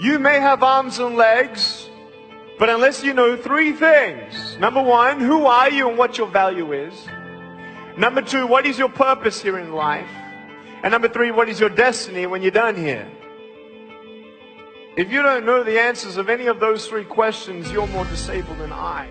You may have arms and legs, but unless you know three things number one, who are you and what your value is? Number two, what is your purpose here in life? And number three, what is your destiny when you're done here? If you don't know the answers of any of those three questions, you're more disabled than I.